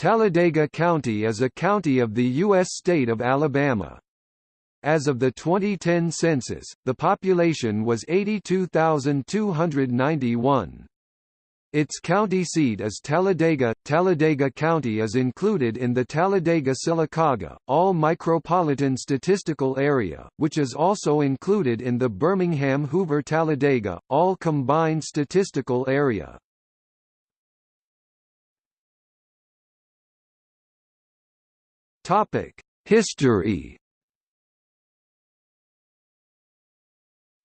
Talladega County is a county of the U.S. state of Alabama. As of the 2010 census, the population was 82,291. Its county seat is Talladega. Talladega County is included in the Talladega-Sylacauga, All Micropolitan Statistical Area, which is also included in the Birmingham-Hoover-Talladega, All Combined Statistical Area. History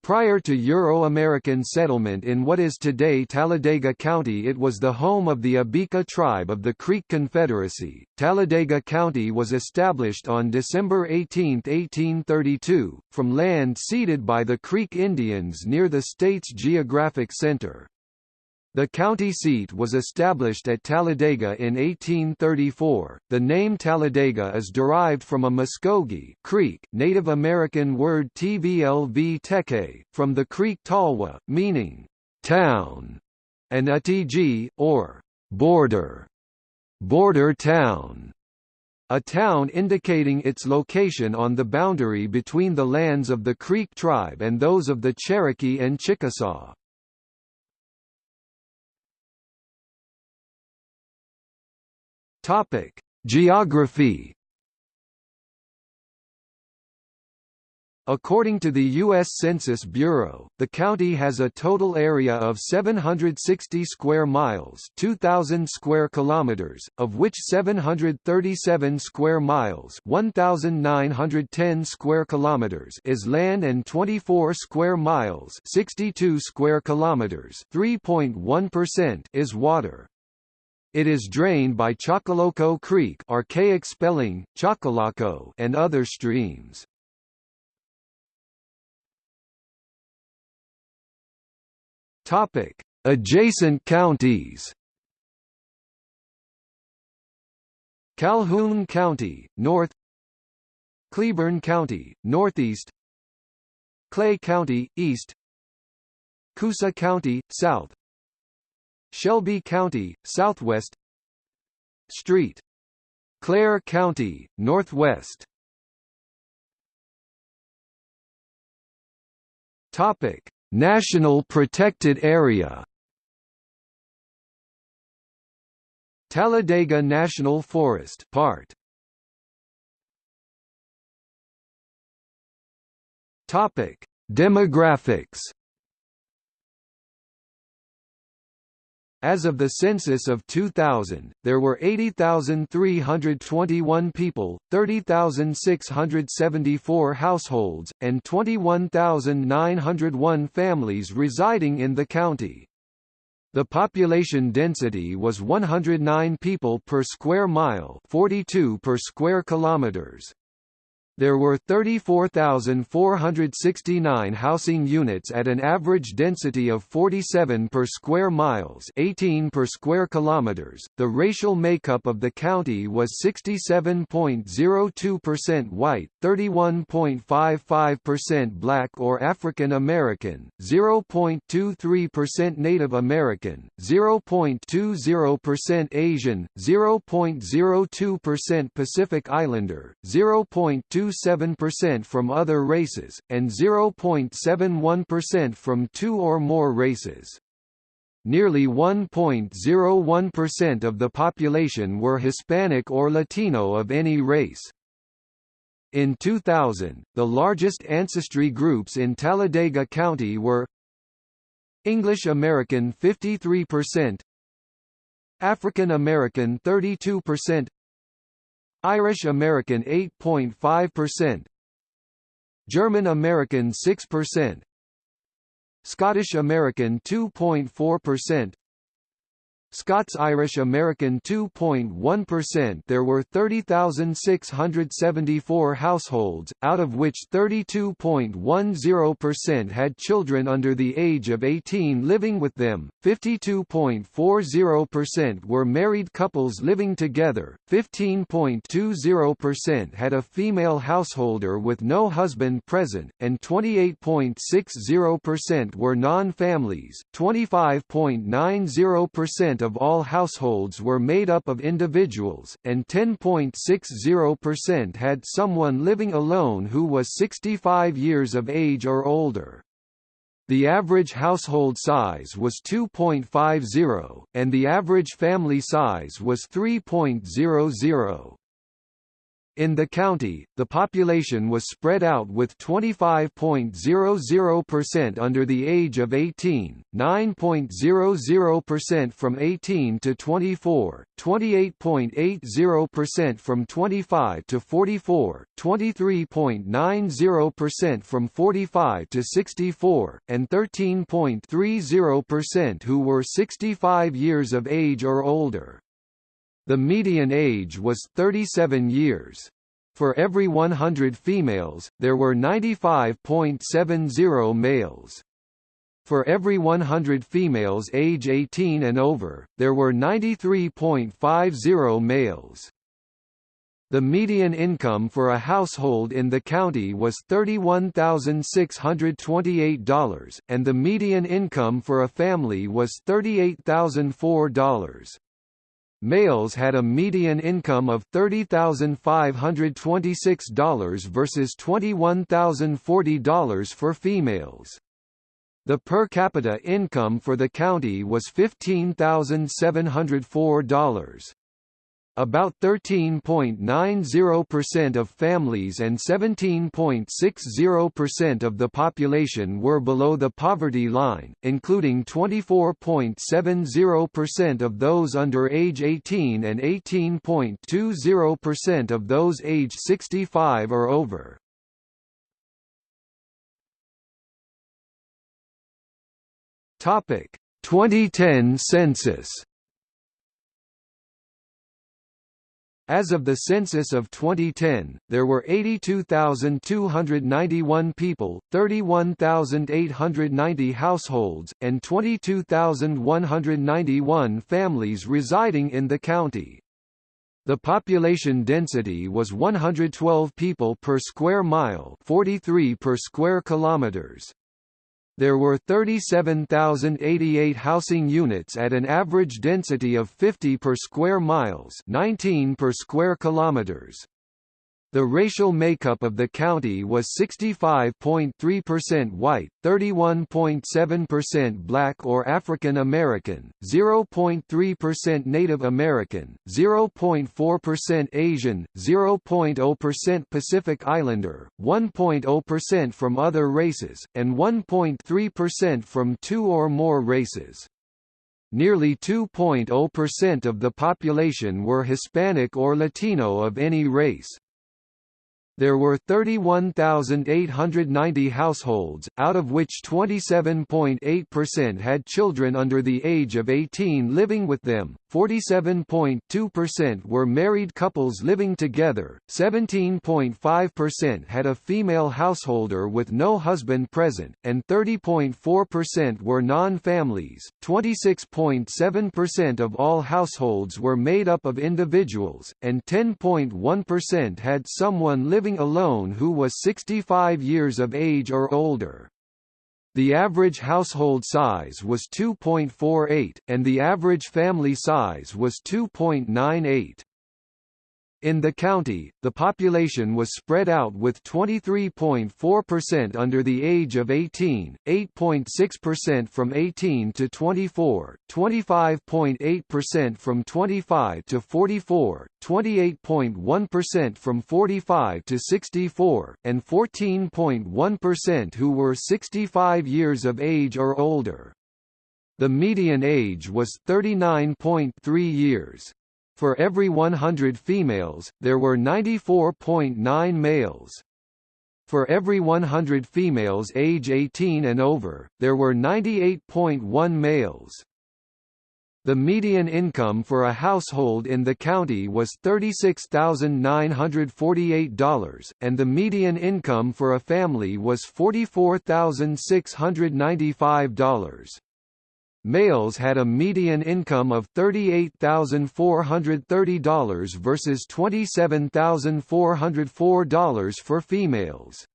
Prior to Euro-American settlement in what is today Talladega County it was the home of the Abika tribe of the Creek Confederacy. Talladega County was established on December 18, 1832, from land ceded by the Creek Indians near the state's geographic center. The county seat was established at Talladega in 1834. The name Talladega is derived from a Muskogee Creek Native American word tvlv teke, from the Creek Talwa, meaning town, and atg, or border, border town. A town indicating its location on the boundary between the lands of the Creek tribe and those of the Cherokee and Chickasaw. Topic: Geography. According to the U.S. Census Bureau, the county has a total area of 760 square miles 2,000 square kilometers, of which 737 square miles 1,910 square kilometers is land and 24 square miles 62 square kilometers 3.1% is water. It is drained by Choccolocco Creek archaic spelling, Chocolaco and other streams. Topic: Adjacent counties. Calhoun County, north. Cleburne County, northeast. Clay County, east. Coosa County, south. Shelby County, southwest Street. Clair County, northwest Topic: National Protected Area. Talladega National Forest part. Topic: Demographics. As of the census of 2000, there were 80,321 people, 30,674 households, and 21,901 families residing in the county. The population density was 109 people per square mile, 42 per square kilometers. There were 34,469 housing units at an average density of 47 per square miles, 18 per square kilometers. The racial makeup of the county was 67.02% white, 31.55% black or African American, 0.23% Native American, 0.20% Asian, 0.02% Pacific Islander, 0.2 0.27% from other races, and 0.71% from two or more races. Nearly 1.01% of the population were Hispanic or Latino of any race. In 2000, the largest ancestry groups in Talladega County were English American 53%, African American 32%, Irish American 8.5%, German American 6%, Scottish American 2.4%, Scots-Irish American 2.1% There were 30,674 households, out of which 32.10% had children under the age of 18 living with them, 52.40% were married couples living together, 15.20% had a female householder with no husband present, and 28.60% were non-families, 25.90% of all households were made up of individuals, and 10.60% had someone living alone who was 65 years of age or older. The average household size was 2.50, and the average family size was 3.00. In the county, the population was spread out with 25.00% under the age of 18, 9.00% from 18 to 24, 28.80% from 25 to 44, 23.90% from 45 to 64, and 13.30% who were 65 years of age or older. The median age was 37 years. For every 100 females, there were 95.70 males. For every 100 females age 18 and over, there were 93.50 males. The median income for a household in the county was $31,628, and the median income for a family was $38,004. Males had a median income of $30,526 versus $21,040 for females. The per capita income for the county was $15,704. About 13.90% of families and 17.60% of the population were below the poverty line, including 24.70% of those under age 18 and 18.20% of those age 65 or over. Topic: 2010 census As of the census of 2010, there were 82,291 people, 31,890 households, and 22,191 families residing in the county. The population density was 112 people per square mile, 43 per square kilometers. There were 37,088 housing units at an average density of 50 per square miles 19 per square kilometers. The racial makeup of the county was 65.3% white, 31.7% black or African American, 0.3% Native American, 0.4% Asian, 0.0% Pacific Islander, 1.0% from other races, and 1.3% from two or more races. Nearly 2.0% of the population were Hispanic or Latino of any race. There were 31,890 households, out of which 27.8% had children under the age of 18 living with them, 47.2% were married couples living together, 17.5% had a female householder with no husband present, and 30.4% were non-families. 26.7% of all households were made up of individuals, and 10.1% had someone living alone who was 65 years of age or older. The average household size was 2.48, and the average family size was 2.98. In the county, the population was spread out with 23.4% under the age of 18, 8.6% from 18 to 24, 25.8% from 25 to 44, 28.1% from 45 to 64, and 14.1% who were 65 years of age or older. The median age was 39.3 years. For every 100 females, there were 94.9 males. For every 100 females age 18 and over, there were 98.1 males. The median income for a household in the county was $36,948, and the median income for a family was $44,695. Males had a median income of $38,430 versus $27,404 for females.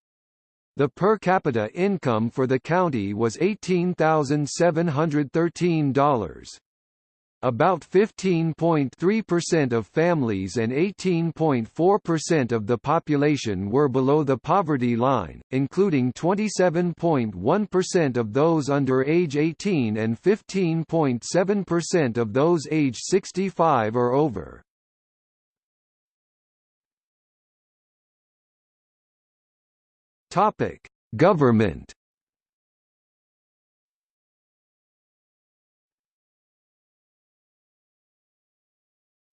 The per capita income for the county was $18,713. About 15.3% of families and 18.4% of the population were below the poverty line, including 27.1% of those under age 18 and 15.7% of those age 65 or over. Government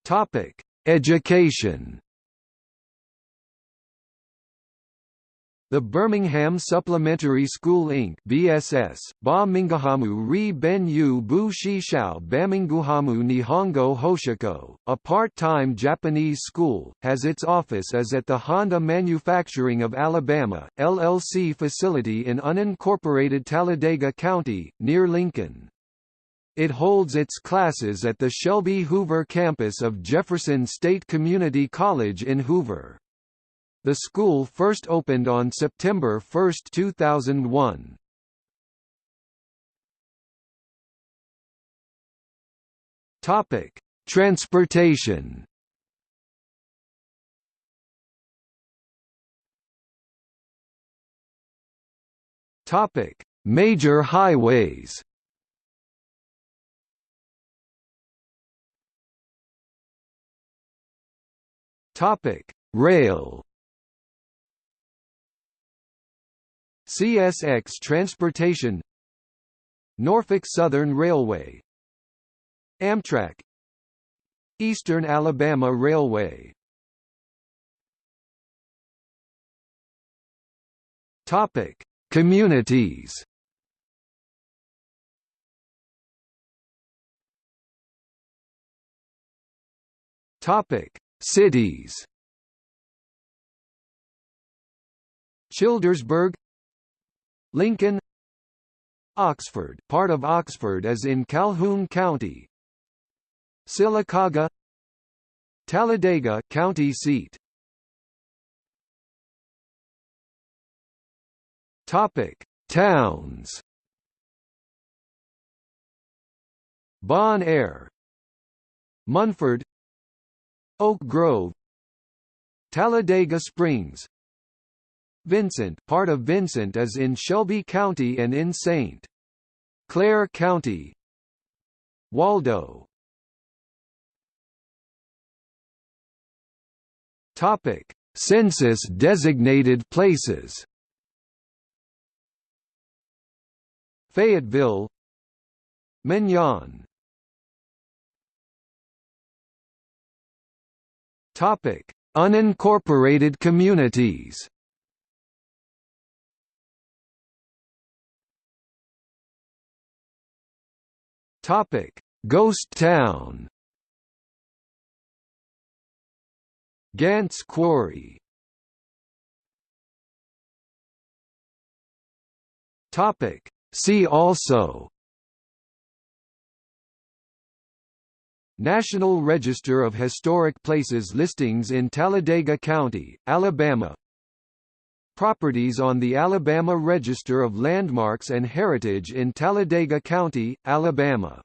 Topic: Education. The Birmingham Supplementary School Inc. BSS, Ba Mingahamu Ri Ben Yu Bu Shishao Baminguhamu Nihongo Hoshiko, a part-time Japanese school, has its office as at the Honda Manufacturing of Alabama, LLC facility in unincorporated Talladega County, near Lincoln. It holds its classes at the Shelby Hoover campus of Jefferson State Community College in Hoover. The school first opened on September 1, 2001. Topic: Transportation. Topic: Major highways. Topic: Rail. CSX Transportation Norfolk Southern Railway Amtrak Eastern Alabama Railway Topic: Communities. Topic: Cities. Childersburg. Lincoln. Oxford part of Oxford as in Calhoun County. Sylacauga. Talladega county seat. Topic Towns. Bon Air Munford Oak Grove Talladega Springs. Vincent part of Vincent is in Shelby County and in St. Clair County. Waldo. Topic. Census designated places. Fayetteville. Mignon Topic: Unincorporated communities. Topic: Ghost Town. Gants Quarry. Topic: See also National Register of Historic Places listings in Talladega County, Alabama. Properties on the Alabama Register of Landmarks and Heritage in Talladega County, Alabama